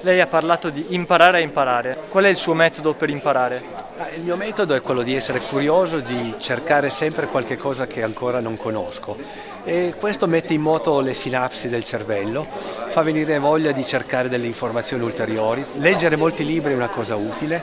Lei ha parlato di imparare a imparare. Qual è il suo metodo per imparare? Il mio metodo è quello di essere curioso, di cercare sempre qualche cosa che ancora non conosco e questo mette in moto le sinapsi del cervello, fa venire voglia di cercare delle informazioni ulteriori. Leggere molti libri è una cosa utile,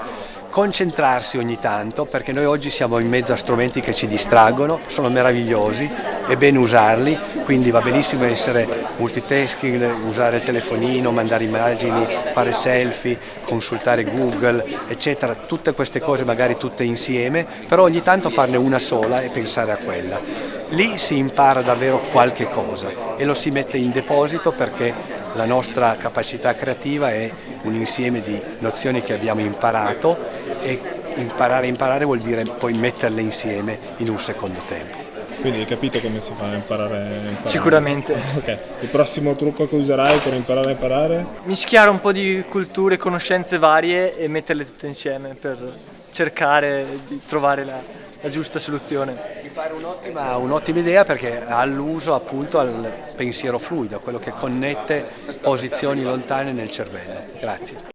concentrarsi ogni tanto perché noi oggi siamo in mezzo a strumenti che ci distraggono, sono meravigliosi, è bene usarli, quindi va benissimo essere multitasking, usare il telefonino, mandare immagini, fare selfie, consultare Google, eccetera, tutte queste cose magari tutte insieme, però ogni tanto farne una sola e pensare a quella. Lì si impara davvero qualche cosa e lo si mette in deposito perché la nostra capacità creativa è un insieme di nozioni che abbiamo imparato e imparare imparare vuol dire poi metterle insieme in un secondo tempo. Quindi hai capito come si fa a imparare a imparare? Sicuramente. Okay. Il prossimo trucco che userai per imparare a imparare? Mischiare un po' di culture e conoscenze varie e metterle tutte insieme per cercare di trovare la, la giusta soluzione. Mi pare un'ottima un idea perché ha l'uso appunto al pensiero fluido, quello che connette posizioni lontane nel cervello. Grazie.